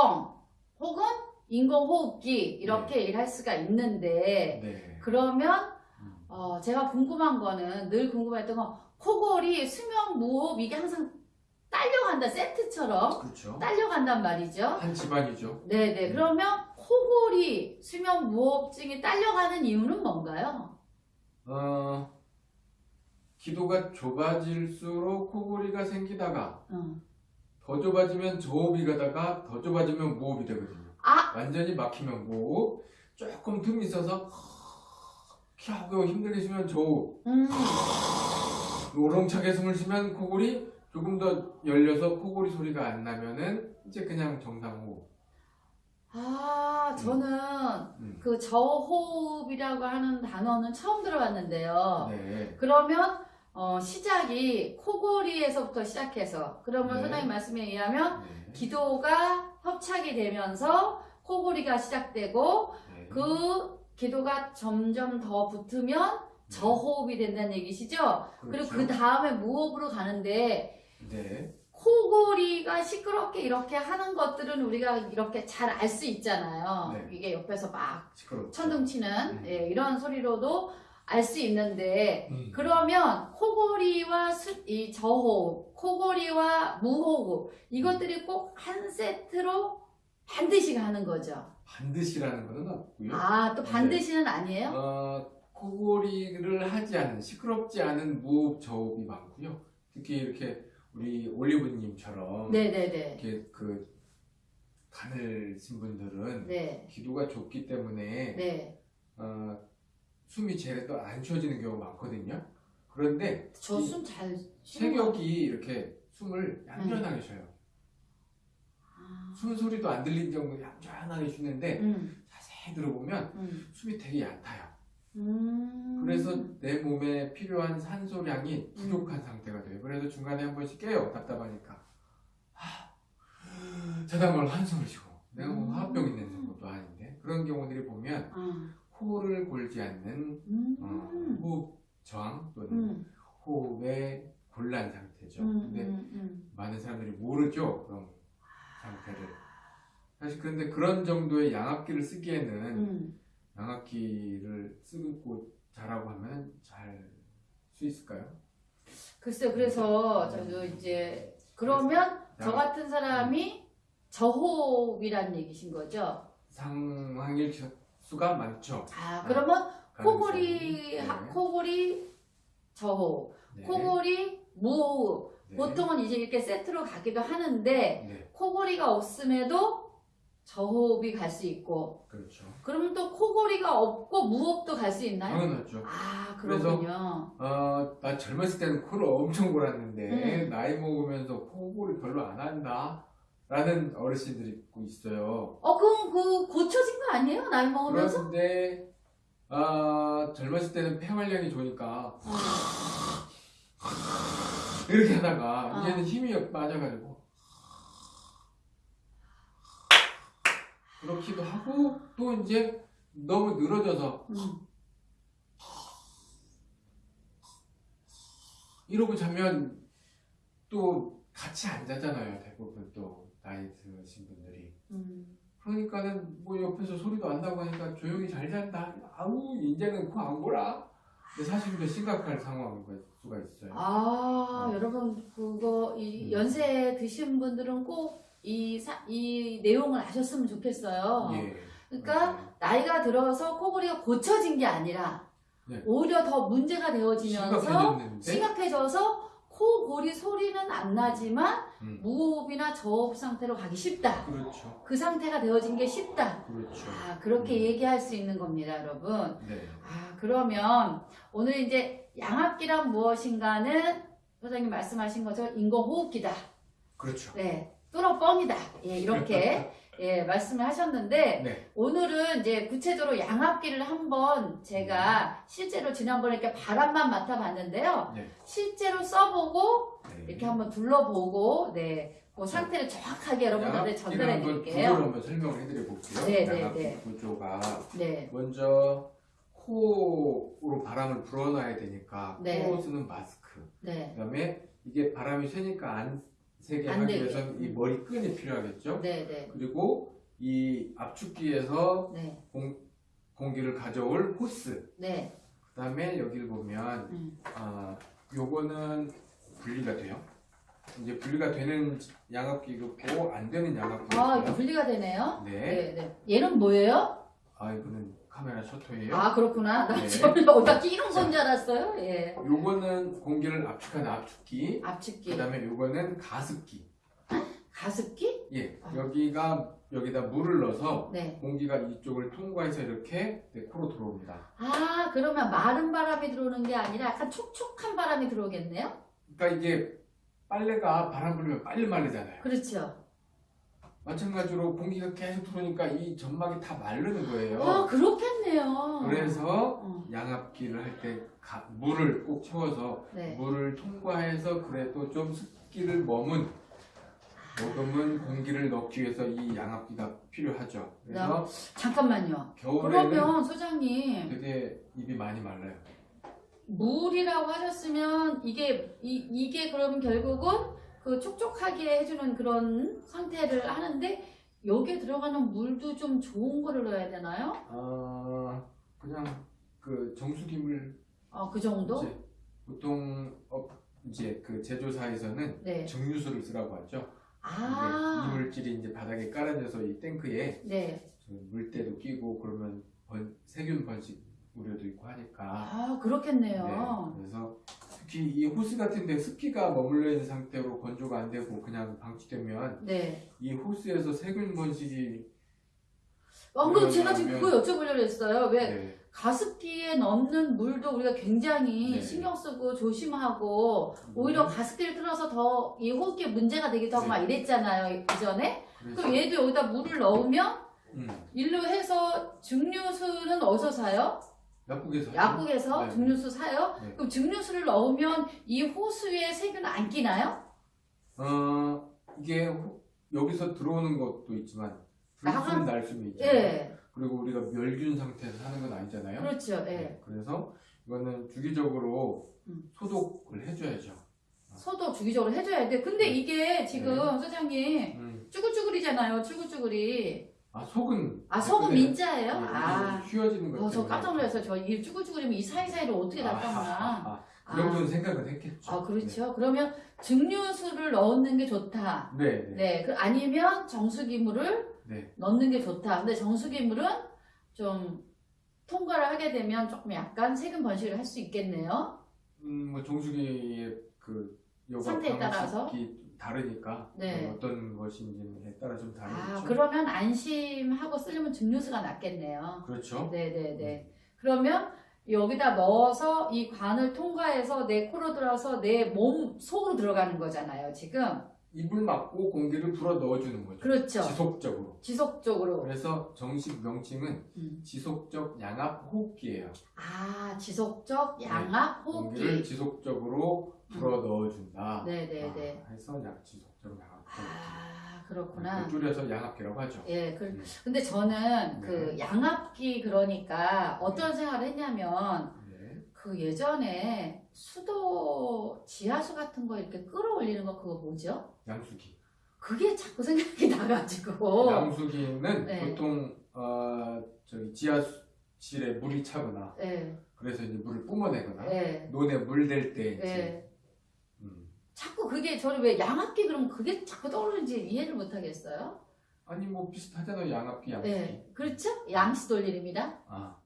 뻥 혹은 인공호흡기 이렇게 일할 수가 있는데 네. 그러면 음. 어, 제가 궁금한 거는 늘 궁금했던 건 코골이 수면 무호흡 이게 항상 딸려간다 세트처럼 그렇죠. 딸려간단 말이죠. 한 집안이죠. 네네 음. 그러면 코골이 수면 무호흡증이 딸려가는 이유는 뭔가요? 어, 기도가 좁아질수록 코골이가 생기다가 응. 더 좁아지면 저호흡이 가다가 더 좁아지면 무호흡이 되거든요. 아 완전히 막히면 무호흡, 조금 틈이 있어서 하고 힘들게 쉬면 저호흡, 음. 우렁차게 숨을 쉬면 코골이 조금 더 열려서 코골이 소리가 안 나면은 이제 그냥 정상 호흡. 아 저는 음. 그 저호흡이라고 하는 단어는 처음 들어봤는데요. 네. 그러면 어, 시작이 코골이에서부터 시작해서 그러면 네. 선생님 말씀에 의하면 네. 기도가 협착이 되면서 코골이가 시작되고 네. 그 기도가 점점 더 붙으면 저호흡이 된다는 얘기시죠? 그리고 그렇죠. 그 다음에 무호흡으로 가는데 네. 코골이가 시끄럽게 이렇게 하는 것들은 우리가 이렇게 잘 알 수 있잖아요. 네. 이게 옆에서 막 시끄럽죠. 천둥 치는 음. 예, 이런 소리로도 알 수 있는데 음. 그러면 코골이와 수- 이 저호흡, 코골이와 무호흡 이것들이 꼭 한 세트로 반드시 가는 거죠. 반드시라는 것은 없고요. 아, 또 반드시는 아니에요? 어, 코골이를 하지 않은 시끄럽지 않은 무호흡 저호흡이 많고요. 특히 이렇게 우리 올리브님처럼 네네네. 이렇게 그 가늘신 분들은 네. 기도가 좁기 때문에 네. 어, 숨이 제대로 안 쉬어지는 경우가 많거든요. 그런데 저이숨 잘. 체격이 이렇게 숨을 얌전하게 쉬어요. 아, 숨 소리도 안 들릴 정도로 얌전하게 쉬는데 음, 자세히 들어보면 음, 숨이 되게 얕아요. 음. 그래서 내 몸에 필요한 산소량이 부족한 상태가 돼요. 그래서 중간에 한 번씩 깨요. 답답하니까. 아, 자다 말 한숨을 쉬고. 내가 뭐 음. 화병 있는 것도 아닌데. 그런 경우들이 보면 아, 코를 골지 않는 음, 어, 호흡 저항 또는 음, 호흡의 곤란 상태죠. 음, 근데 음, 음. 많은 사람들이 모르죠. 그런 상태를. 사실 그런데 그런 정도의 양압기를 쓰기에는 음. 양압기를 쓰고 자라고 하면 잘 수 있을까요? 글쎄요, 그래서 저도 이제 그러면 저 양- 같은 사람이 저호흡이라는 얘기신 거죠? 상황일 수가 많죠. 아, 그러면 코골이, 네. 코골이 저호흡, 네. 코골이 무호흡. 네. 보통은 이제 이렇게 세트로 가기도 하는데 네, 코골이가 없음에도 저호흡이 갈 수 있고 그렇죠. 그러면 또 코골이가 없고 무호흡도 갈 수 있나요? 당연하죠. 아 그렇군요. 어, 나 젊었을 때는 코를 엄청 골았는데 음. 나이 먹으면서 코골이 별로 안 한다. 라는 어르신들이 있고 있어요. 어 그럼 그 고쳐진 거 아니에요? 나이 먹으면서? 그런데 아, 젊었을 때는 폐활량이 좋으니까 어. 이렇게 하다가 어. 이제는 힘이 빠져가지고 그렇기도 하고 또 이제 너무 늘어져서 음. 이러고 자면 또 같이 안 자잖아요 대부분 또 나이 드신 분들이 음. 그러니까는 뭐 옆에서 소리도 안 나고 하니까 조용히 잘 잔다 아우 이제는 코안 골아 근데 사실 더 심각할 상황일 수가 있어요 아 어. 여러분 그거 이 음. 연세 드신 분들은 꼭 이 이 내용을 아셨으면 좋겠어요. 예. 그러니까 맞아요. 나이가 들어서 코골이가 고쳐진 게 아니라 네. 오히려 더 문제가 되어지면서 심각해졌는데 심각해져서 코골이 소리는 안 나지만 음, 무호흡이나 저호흡 상태로 가기 쉽다. 그렇죠 그 상태가 되어진 게 쉽다. 그렇죠 아, 그렇게 음. 얘기할 수 있는 겁니다, 여러분. 네 아, 그러면 오늘 이제 양압기란 무엇인가는 소장님 말씀하신 것처럼 인공호흡기다. 그렇죠 네. 뚫어 뻥이다. 예, 이렇게 예, 말씀을 하셨는데 네. 오늘은 이제 구체적으로 양압기를 한번 제가 실제로 지난번에 이렇게 바람만 맡아봤는데요. 네. 실제로 써보고 네. 이렇게 한번 둘러보고 네, 그 상태를 정확하게 여러분들한테 전달해 드릴게요. 구조를 한번 설명을 해드려 볼게요 네, 네, 양압기 네. 구조가 네, 먼저 코로 바람을 불어넣어야 되니까 네. 코로 쓰는 마스크 네, 그 다음에 이게 바람이 새니까 안 세게 안 하기 되게. 위해서는 이 머리 끈이 필요하겠죠. 네, 네, 그리고 이 압축기에서 네, 공, 공기를 가져올 호스. 네. 그 다음에 여기를 보면 음. 아 요거는 분리가 돼요. 이제 분리가 되는 양압기도 있고 안 되는 양압기도 아. 분리가 되네요. 네. 네, 네. 얘는 뭐예요? 아 이거는 카메라 셔터예요. 아, 그렇구나. 나 네. 지금 어디다 끼는 건 줄 알았어요. 예. 요거는 공기를 압축하는 압축기. 압축기, 그다음에 요거는 가습기. 가습기? 예. 아. 여기가 여기다 물을 넣어서 네. 공기가 이쪽을 통과해서 이렇게 내 코로 들어옵니다. 아, 그러면 마른 바람이 들어오는 게 아니라 약간 촉촉한 바람이 들어오겠네요? 그러니까 이게 빨래가 바람 불면 빨리 마르잖아요. 그렇죠. 마찬가지로 공기가 계속 들어오니까 이 점막이 다 마르는 거예요. 아, 그렇겠네요. 그래서 어, 양압기를 할 때 물을 꼭 채워서 네. 물을 통과해서 그래도 좀 습기를 머문 머금은 공기를 넣기 위해서 이 양압기가 필요하죠. 그래서 잠깐만요. 겨울에는 그러면 소장님, 되게 입이 많이 말라요. 물이라고 하셨으면 이게 이, 이게 그러면 결국은 그 촉촉하게 해주는 그런 상태를 하는데 여기에 들어가는 물도 좀 좋은 거를 넣어야 되나요? 아 그냥 그 정수기물 어, 그 정도? 이제 보통 어, 이제 그 제조사에서는 네. 정유수를 쓰라고 하죠. 아, 이물질이 이제 바닥에 깔아져서 이 탱크에 네. 저 물때도 끼고 그러면 번, 세균 번식 우려도 있고 하니까 아, 그렇겠네요. 네, 그래서 특히 이 호스 같은 데 습기가 머물러 있는 상태로 건조가 안 되고 그냥 방치되면 네. 이 호스에서 세균 번식이 방금 제가 지금 그거 여쭤보려고 했어요. 왜 네, 가습기에 넣는 물도 우리가 굉장히 네. 신경 쓰고 조심하고 오히려 가습기를 틀어서 더 이 호흡기에 문제가 되기도 하고 네. 막 이랬잖아요 이전에 그래서 그럼 얘도 여기다 물을 넣으면 음, 일로 해서 증류수는 어디서 사요? 약국에서 약국에서 네. 증류수 사요? 네. 그럼 증류수를 넣으면 이 호수에 세균은 안 끼나요? 어 이게 호- 여기서 들어오는 것도 있지만 불순 날수는 있잖아요. 예 그리고 우리가 멸균 상태에서 사는 건 아니잖아요. 그렇죠 예 네, 그래서 이거는 주기적으로 음. 소독을 해줘야죠. 소독 주기적으로 해줘야 돼 근데 네. 이게 지금 소장님 음. 쭈글쭈글이잖아요 쭈글쭈글이 아 속은 아 속은. 민자예요? 네, 아 휘어지는 것 어, 저. 깜짝 놀랐어요. 저이 쭈글쭈글이면 이 사이사이를 어떻게 아, 닦았나. 아, 아, 그 정도는 생각은 했겠죠. 아, 그렇죠. 그러면 증류수를 넣는 게 좋다. 네, 네, 네. 네. 그 아니면 정수기물을 네. 넣는 게 좋다. 근데 정수기물은 좀 통과를 하게 되면 조금 약간 세균 번식을 할 수 있겠네요. 음, 뭐 정수기의 그 상태에 따라서? 다르니까 네. 어, 어떤 것인지에 따라 좀 다르겠죠. 아, 그러면 안심하고 쓰려면 증류수가 낫겠네요. 그렇죠. 네네 네. 그러면 여기다 넣어서 이 관을 통과해서 내 코로 들어서 내 몸 속으로 들어가는 거잖아요, 지금. 입을 막고 공기를 불어 넣어주는 거죠. 그렇죠. 지속적으로. 지속적으로. 그래서 정식 명칭은 음. 지속적 양압 호흡기예요. 아, 지속적 양압 공기를 호흡기. 지속적으로 불어 넣어준다. 네네네. 아, 해서 약 지속적 양압. 아, 그렇구나. 그 줄여서 양압기라고 하죠. 예, 그, 음. 근데 저는 네. 그 양압기 그러니까 어떤 생각을 했냐면 네. 그 예전에 수도 지하수 같은 거 이렇게 끌어올리는 거 그거 뭐죠? 양수기. 그게 자꾸 생각이 나가지고. 양수기는 네. 보통 어, 저기 지하실에 물이 차거나 예, 그래서 이제 물을 뿜어내거나 예, 논에 물 댈때 이제 예. 음. 자꾸 그게 저를 왜 양압기 그러면 그게 자꾸 떠오르는지 이해를 못 하겠어요. 아니 뭐 비슷하잖아요 양압기 양수기. 네, 그렇죠? 양시 돌림입니다. 아.